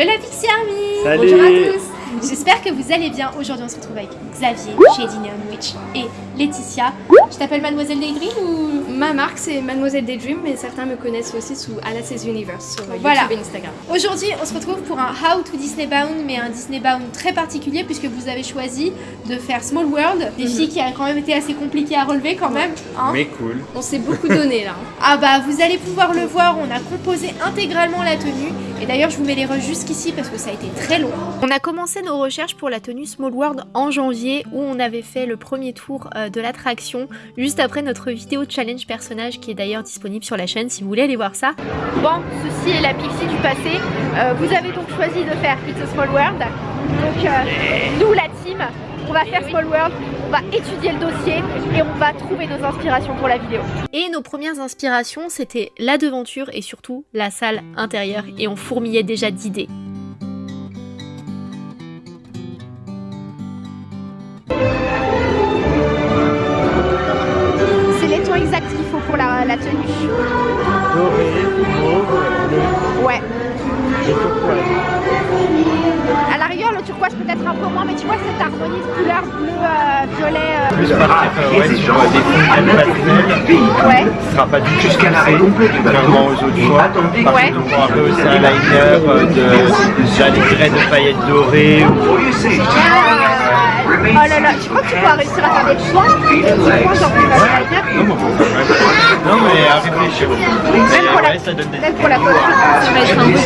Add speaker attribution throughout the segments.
Speaker 1: Hello la Pixie Army
Speaker 2: Salut.
Speaker 1: Bonjour à tous J'espère que vous allez bien. Aujourd'hui on se retrouve avec Xavier chez Neon Witch et Laetitia. Je t'appelle Mademoiselle Daydream ou...
Speaker 3: Ma marque c'est Mademoiselle Daydream, mais certains me connaissent aussi sous Alice's Universe sur YouTube
Speaker 1: Voilà.
Speaker 3: et Instagram.
Speaker 1: Aujourd'hui on se retrouve pour un How to Disney Bound mais un Disney Bound très particulier puisque vous avez choisi de faire Small World, des filles qui a quand même été assez compliqué à relever quand même. hein.
Speaker 2: Mais cool.
Speaker 3: On s'est beaucoup donné là.
Speaker 1: Ah bah vous allez pouvoir le voir, on a composé intégralement la tenue et d'ailleurs je vous mets les rushs jusqu'ici parce que ça a été très long. On a commencé nos recherches pour la tenue Small World en janvier où on avait fait le premier tour euh, de l'attraction juste après notre vidéo challenge personnage qui est d'ailleurs disponible sur la chaîne si vous voulez aller voir ça. Bon, ceci est la Pixie du passé. Euh, vous avez donc choisi de faire It's a Small World. Donc euh, nous la team, on va faire Small World, on va étudier le dossier et on va trouver nos inspirations pour la vidéo. Et nos premières inspirations, c'était la devanture et surtout la salle intérieure. Et on fourmillait déjà d'idées.
Speaker 2: Des. Ce sera pas du tout contrairement aux autres fois. On pourra un peu aussi un liner euh, de, des paillettes dorées. ou-
Speaker 1: Oh là là, tu crois que tu pourras réussir à faire des Des
Speaker 2: Non, mais à réfléchir.
Speaker 1: Même pour la-
Speaker 2: Ouais, ça donne des
Speaker 1: Même pour la photo.
Speaker 3: Ça va être un beau défi.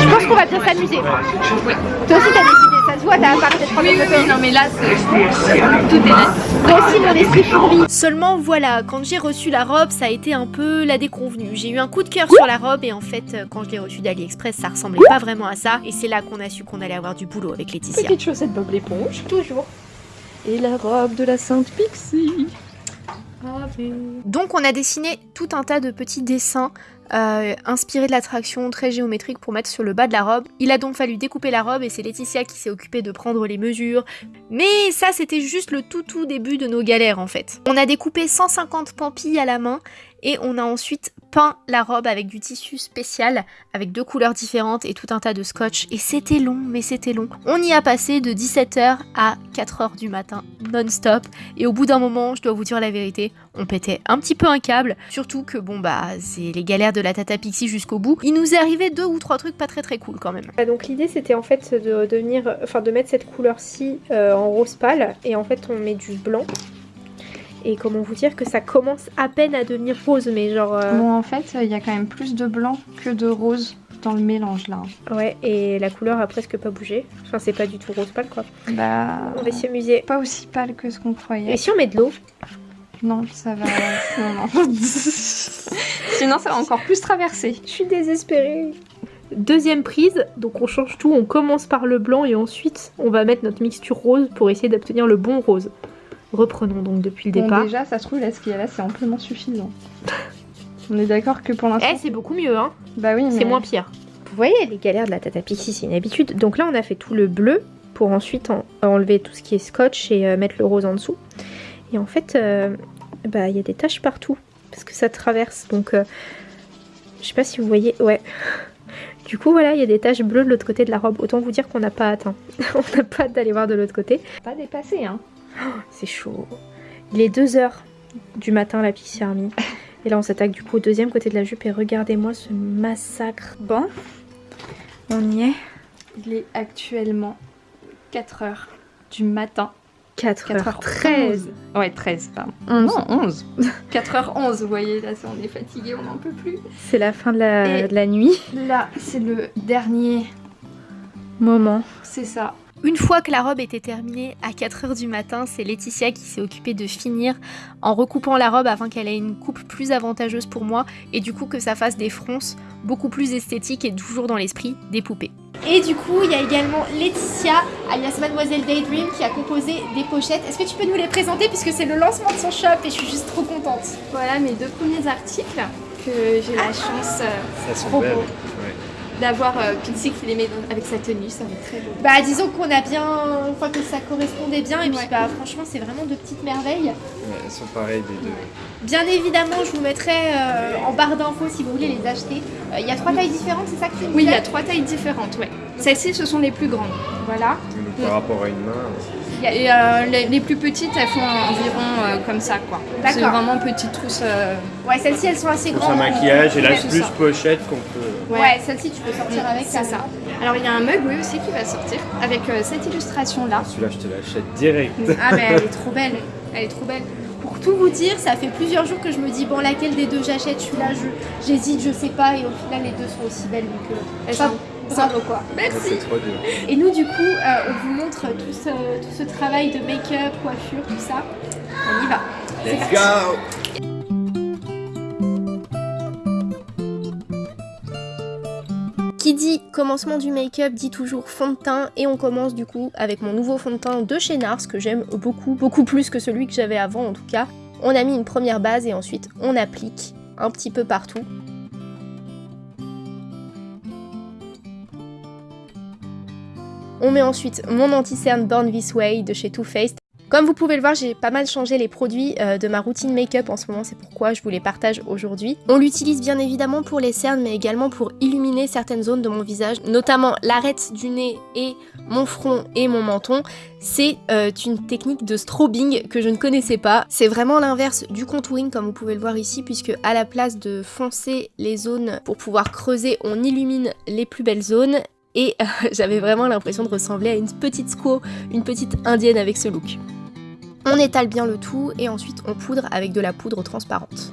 Speaker 1: Je pense qu'on va bien s'amuser. Toi aussi t'as décidé, ça se voit, t'as pas peut-être prendre
Speaker 3: Oui,
Speaker 1: des
Speaker 3: oui,
Speaker 1: photos.
Speaker 3: oui, non mais là c'est tout est
Speaker 1: aussi mon esprit. Seulement voilà, quand j'ai reçu la robe, ça a été un peu la déconvenue. J'ai eu un coup de cœur sur la robe et en fait, euh, quand je l'ai reçue d'AliExpress, ça ressemblait pas vraiment à ça. Et c'est là qu'on a su qu'on allait avoir du boulot avec Laetitia.
Speaker 3: Petite chaussette Bob l'éponge.
Speaker 1: Toujours.
Speaker 3: Et la robe de la Sainte Pixie.
Speaker 1: Donc on a dessiné tout un tas de petits dessins euh, inspirés de l'attraction très géométriques pour mettre sur le bas de la robe. Il a donc fallu découper la robe et c'est Laetitia qui s'est occupée de prendre les mesures. Mais ça c'était juste le tout tout début de nos galères en fait. On a découpé 150 pampilles à la main et on a ensuite peint la robe avec du tissu spécial avec deux couleurs différentes et tout un tas de scotch et c'était long mais c'était long. On y a passé de 17h à 4h du matin non-stop et au bout d'un moment, je dois vous dire la vérité, on pétait un petit peu un câble, surtout que bon bah c'est les galères de la Tata Pixie jusqu'au bout. Il nous est arrivé deux ou trois trucs pas très très cool quand même.
Speaker 4: Donc l'idée c'était en fait de, de venir, enfin de mettre cette couleur-ci euh, en rose pâle et en fait on met du blanc. Et comment vous dire que ça commence à peine à devenir rose, mais genre euh,
Speaker 5: Bon, en fait, il y a quand même plus de blanc que de rose dans le mélange là.
Speaker 4: ouais et la couleur a presque pas bougé. Enfin c'est pas du tout rose pâle quoi.
Speaker 5: Bah,
Speaker 4: On va s'amuser.
Speaker 5: pas aussi pâle que ce qu'on croyait.
Speaker 4: Et si on met de l'eau
Speaker 5: Non, ça va. non, non. Sinon, ça va encore plus traverser.
Speaker 4: Je suis désespérée. Deuxième prise, donc on change tout, on commence par le blanc et ensuite on va mettre notre mixture rose pour essayer d'obtenir le bon rose. Reprenons donc depuis le
Speaker 5: Bon,
Speaker 4: départ.
Speaker 5: déjà, ça se trouve, là, ce qu'il y a là, c'est amplement suffisant. On est d'accord que pour l'instant.
Speaker 4: Eh c'est beaucoup mieux hein
Speaker 5: bah oui, mais.
Speaker 4: C'est moins pire. Vous voyez les galères de la Tata Pixie, c'est une habitude. Donc là, on a fait tout le bleu pour ensuite en- enlever tout ce qui est scotch et euh, mettre le rose en dessous. Et en fait, euh, bah il y a des taches partout parce que ça traverse. Donc, euh, je sais pas si vous voyez. Ouais. Du coup, voilà, il y a des taches bleues de l'autre côté de la robe. Autant vous dire qu'on n'a pas atteint. on n'a pas hâte d'aller voir de l'autre côté.
Speaker 5: Pas dépassé, hein.
Speaker 4: C'est chaud. Il est 2h du matin, la Pixie Army. Et là, on s'attaque du coup au deuxième côté de la jupe. Et regardez-moi ce massacre.
Speaker 5: Bon,
Speaker 4: On y est.
Speaker 5: il est actuellement 4 heures du matin.
Speaker 4: 4h13.
Speaker 5: Ouais, 13, pardon.
Speaker 4: 11.
Speaker 5: Non, 11. 4h11, vous voyez, là, on est fatigué, on n'en peut plus.
Speaker 4: C'est la fin de la,
Speaker 5: Et-
Speaker 4: de la nuit.
Speaker 5: Là, c'est le dernier.
Speaker 4: Moment.
Speaker 5: C'est ça.
Speaker 1: Une fois que la robe était terminée à 4h du matin, c'est Laetitia qui s'est occupée de finir en recoupant la robe afin qu'elle ait une coupe plus avantageuse pour moi et du coup que ça fasse des fronces beaucoup plus esthétiques et toujours dans l'esprit des poupées. Et du coup, il y a également Laetitia, alias Mademoiselle Daydream, qui a composé des pochettes. Est-ce que tu peux nous les présenter puisque c'est le lancement de son shop et je suis juste trop contente.
Speaker 3: Voilà mes deux premiers articles que j'ai la chance. euh,
Speaker 2: Ça sent
Speaker 3: Trop
Speaker 2: belle.
Speaker 3: beau.
Speaker 2: Ouais.
Speaker 3: D'avoir euh, Pixie qui les met dans- avec sa tenue, ça va être très beau.
Speaker 1: Bah disons qu'on a bien, enfin que ça correspondait bien et puis
Speaker 3: Ouais.
Speaker 1: bah franchement c'est vraiment de petites merveilles.
Speaker 2: Ouais, elles sont pareilles les deux.
Speaker 1: Bien évidemment je vous mettrai euh, en barre d'infos si vous voulez les acheter. Euh, Il y a trois tailles différentes, c'est ça que tu
Speaker 3: Oui, il y a trois tailles différentes, ouais. Celles-ci, ce sont les plus grandes. Voilà.
Speaker 2: Donc, par rapport à une main,
Speaker 3: Et euh, les, les plus petites, elles font environ euh, comme ça, quoi. C'est vraiment petite trousse. euh,
Speaker 1: Ouais celles-ci elles sont assez
Speaker 2: pour sa
Speaker 1: grandes.
Speaker 2: maquillage et c'est plus
Speaker 3: ça.
Speaker 2: pochette qu'on peut.
Speaker 1: Ouais, celle-ci tu peux sortir
Speaker 3: Mm,
Speaker 1: avec
Speaker 3: c'est ça. Alors, il y a un mug, oui, aussi, qui va sortir avec euh, cette illustration-là.
Speaker 2: Celui-là je te l'achète direct.
Speaker 1: Ah mais elle est trop belle, elle est trop belle. Pour tout vous dire, ça fait plusieurs jours que je me dis bon laquelle des deux j'achète, celui-là je j'hésite, je sais pas et au final les deux sont aussi belles donc euh,
Speaker 3: Elles
Speaker 1: ça-
Speaker 3: sont-
Speaker 1: bravo quoi.
Speaker 3: Merci.
Speaker 2: C'est trop dur.
Speaker 1: Et nous du coup euh, on vous montre tout ce, tout ce travail de make-up, coiffure, tout ça. On y va. C'est
Speaker 2: Let's
Speaker 1: parti.
Speaker 2: go
Speaker 1: commencement du make-up dit toujours fond de teint et on commence du coup avec mon nouveau fond de teint de chez Nars que j'aime beaucoup, beaucoup plus que celui que j'avais avant en tout cas. On a mis une première base et ensuite on applique un petit peu partout. On met ensuite mon anti-cerne Born This Way de chez Too Faced. Comme vous pouvez le voir, j'ai pas mal changé les produits euh, de ma routine make-up en ce moment, c'est pourquoi je vous les partage aujourd'hui. On l'utilise bien évidemment pour les cernes, mais également pour illuminer certaines zones de mon visage, notamment l'arête du nez et mon front et mon menton. C'est euh, une technique de strobing que je ne connaissais pas. C'est vraiment l'inverse du contouring, comme vous pouvez le voir ici, puisque à la place de foncer les zones pour pouvoir creuser, on illumine les plus belles zones. Et euh, j'avais vraiment l'impression de ressembler à une petite squaw, une petite indienne avec ce look. On étale bien le tout et ensuite on poudre avec de la poudre transparente.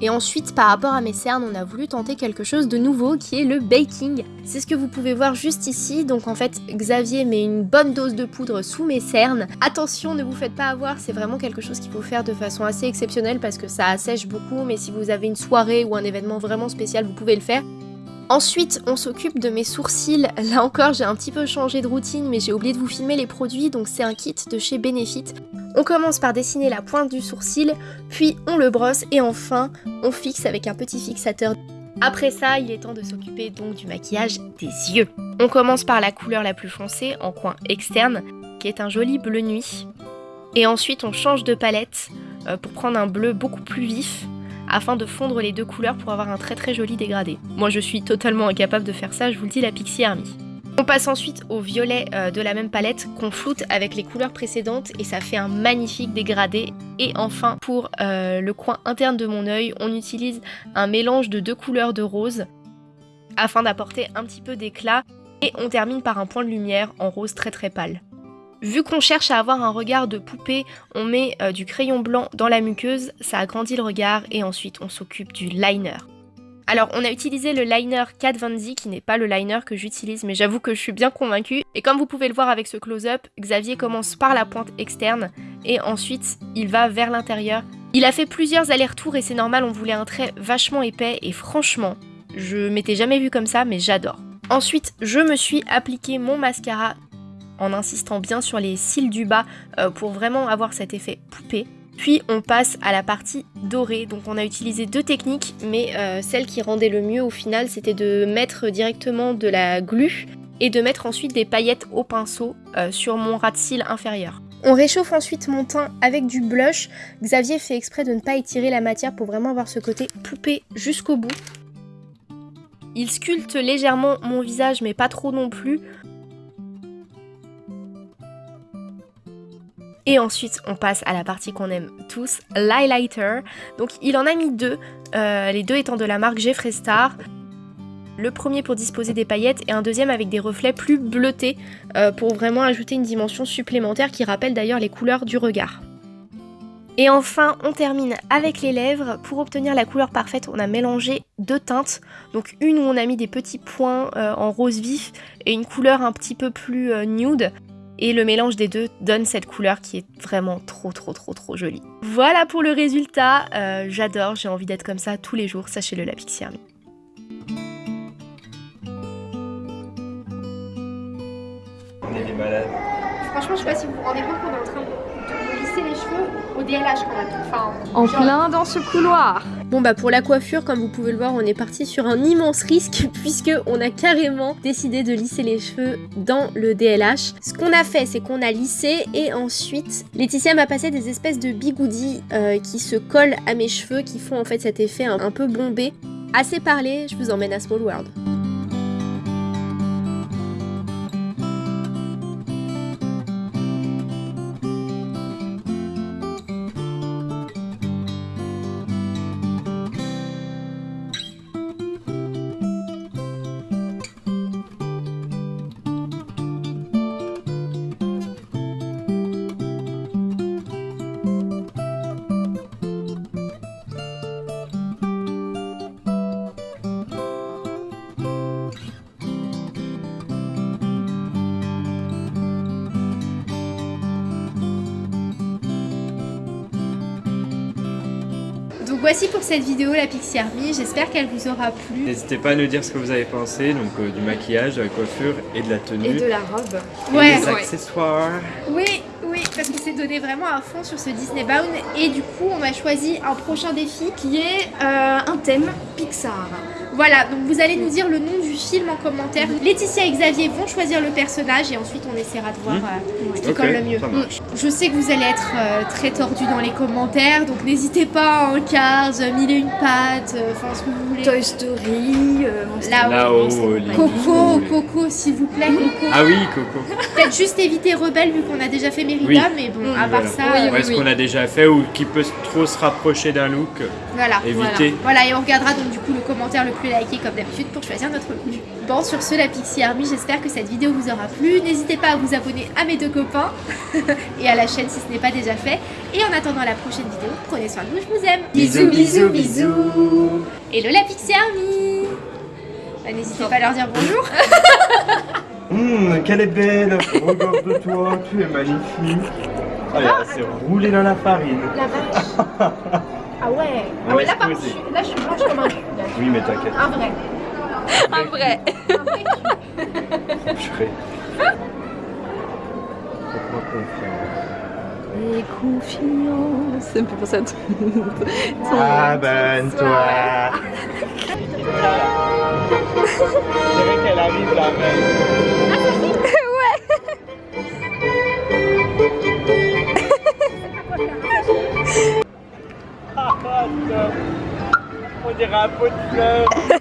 Speaker 1: Et ensuite, par rapport à mes cernes, on a voulu tenter quelque chose de nouveau qui est le baking. C'est ce que vous pouvez voir juste ici. Donc en fait, Xavier met une bonne dose de poudre sous mes cernes. Attention, ne vous faites pas avoir, c'est vraiment quelque chose qu'il faut faire de façon assez exceptionnelle parce que ça assèche beaucoup. Mais si vous avez une soirée ou un événement vraiment spécial, vous pouvez le faire. Ensuite, on s'occupe de mes sourcils. Là encore, j'ai un petit peu changé de routine, mais j'ai oublié de vous filmer les produits, donc c'est un kit de chez Benefit. On commence par dessiner la pointe du sourcil, puis on le brosse et enfin, on fixe avec un petit fixateur. Après ça, il est temps de s'occuper donc du maquillage des yeux. On commence par la couleur la plus foncée en coin externe, qui est un joli bleu nuit. Et ensuite, on change de palette euh, pour prendre un bleu beaucoup plus vif afin de fondre les deux couleurs pour avoir un très très joli dégradé. Moi je suis totalement incapable de faire ça, je vous le dis, la Pixie Army. On passe ensuite au violet euh, de la même palette qu'on floute avec les couleurs précédentes et ça fait un magnifique dégradé. Et enfin, pour euh, le coin interne de mon œil, on utilise un mélange de deux couleurs de rose afin d'apporter un petit peu d'éclat et on termine par un point de lumière en rose très très pâle. Vu qu'on cherche à avoir un regard de poupée, on met euh, du crayon blanc dans la muqueuse, ça agrandit le regard et ensuite on s'occupe du liner. Alors on a utilisé le liner Kat Von D qui n'est pas le liner que j'utilise mais j'avoue que je suis bien convaincue. Et comme vous pouvez le voir avec ce close-up, Xavier commence par la pointe externe et ensuite il va vers l'intérieur. Il a fait plusieurs allers-retours et c'est normal, on voulait un trait vachement épais et franchement, je m'étais jamais vu comme ça mais j'adore. Ensuite, je me suis appliqué mon mascara en insistant bien sur les cils du bas euh, pour vraiment avoir cet effet poupée. Puis on passe à la partie dorée, donc on a utilisé deux techniques, mais euh, celle qui rendait le mieux au final c'était de mettre directement de la glu et de mettre ensuite des paillettes au pinceau euh, sur mon ras de cils inférieur. On réchauffe ensuite mon teint avec du blush. Xavier fait exprès de ne pas étirer la matière pour vraiment avoir ce côté poupée jusqu'au bout. Il sculpte légèrement mon visage mais pas trop non plus. Et ensuite, on passe à la partie qu'on aime tous, l'highlighter. Donc, il en a mis deux, euh, les deux étant de la marque Jeffree Star. Le premier pour disposer des paillettes et un deuxième avec des reflets plus bleutés euh, pour vraiment ajouter une dimension supplémentaire qui rappelle d'ailleurs les couleurs du regard. Et enfin, on termine avec les lèvres. Pour obtenir la couleur parfaite, on a mélangé deux teintes. Donc une où on a mis des petits points euh, en rose vif et une couleur un petit peu plus nude. Et le mélange des deux donne cette couleur qui est vraiment trop trop trop trop jolie. Voilà pour le résultat, Euh, j'adore, j'ai envie d'être comme ça tous les jours, sachez-le la Pixie Army.
Speaker 2: On est des malades.
Speaker 1: Franchement, je sais pas si vous vous rendez compte qu'on est en train de, lisser les cheveux au DLH quand même. Enfin,
Speaker 5: En
Speaker 1: genre-
Speaker 5: plein dans ce couloir.
Speaker 4: Bon bah pour la coiffure, comme vous pouvez le voir, on est parti sur un immense risque puisque on a carrément décidé de lisser les cheveux dans le DLH. Ce qu'on a fait, c'est qu'on a lissé et ensuite Laetitia m'a passé des espèces de bigoudis euh, qui se collent à mes cheveux, qui font en fait cet effet un, un peu bombé. Assez parlé, je vous emmène à Small World.
Speaker 1: Voici pour cette vidéo la Pixie Army, j'espère qu'elle vous aura plu.
Speaker 2: N'hésitez pas à nous dire ce que vous avez pensé, donc euh, du maquillage, de la coiffure et de la tenue.
Speaker 3: Et de la robe.
Speaker 2: Et
Speaker 1: Ouais,
Speaker 2: des accessoires.
Speaker 1: oui, oui, parce que c'est donné vraiment à fond sur ce Disney Bound et du coup on a choisi un prochain défi
Speaker 3: Qui est euh, un thème Pixar.
Speaker 1: Voilà, donc vous allez nous dire le nom du film en commentaire. Laetitia et Xavier vont choisir le personnage et ensuite on essaiera de voir
Speaker 2: Mhm.
Speaker 1: euh, ce qui colle le mieux.
Speaker 2: marche.
Speaker 1: Je sais que vous allez être euh, très tordus dans les commentaires, donc n'hésitez pas en Cars, euh, mille et une pattes, euh, enfin ce que vous voulez.
Speaker 3: Toy Story, euh,
Speaker 1: Là-haut. Coco. Coco, s'il vous plaît, Coco.
Speaker 2: Ah oui, Coco.
Speaker 1: Peut-être juste éviter Rebelle vu qu'on a déjà fait Mérida,
Speaker 2: Oui.
Speaker 1: mais bon,
Speaker 3: Mm,
Speaker 1: à part
Speaker 2: Voilà.
Speaker 1: ça,
Speaker 3: Oui,
Speaker 1: euh,
Speaker 2: Ouais, ce qu'on a déjà fait ou qui peut trop se rapprocher d'un look,
Speaker 1: voilà.
Speaker 2: éviter.
Speaker 1: Voilà, et on regardera donc du coup le commentaire le plus liké comme d'habitude pour choisir notre look. Bon, sur ce, la Pixie Army, j'espère que cette vidéo vous aura plu. N'hésitez pas à vous abonner à mes deux copains et à la chaîne si ce n'est pas déjà fait. Et en attendant la prochaine vidéo, prenez soin de vous, je vous aime.
Speaker 2: Bisous, bisous, bisous.
Speaker 1: Hello la Pixie Army Bah, N'hésitez pas à leur dire bonjour.
Speaker 2: Hum, qu'elle est belle Regarde-toi, tu es magnifique Ah, elle s'est roulée dans la farine.
Speaker 1: La vache. Ah ouais.
Speaker 2: Ah ouais, là, par je
Speaker 1: là je suis blanche comme un cul.
Speaker 2: Oui, mais t'inquiète,
Speaker 1: Un vrai.
Speaker 5: Un vrai.
Speaker 2: je ferai. Fais-moi confiance.
Speaker 5: Et confiance. Ça me fait penser à tout.
Speaker 2: Abonne-toi C'est vrai qu'elle arrive là même. Pot de fleurs.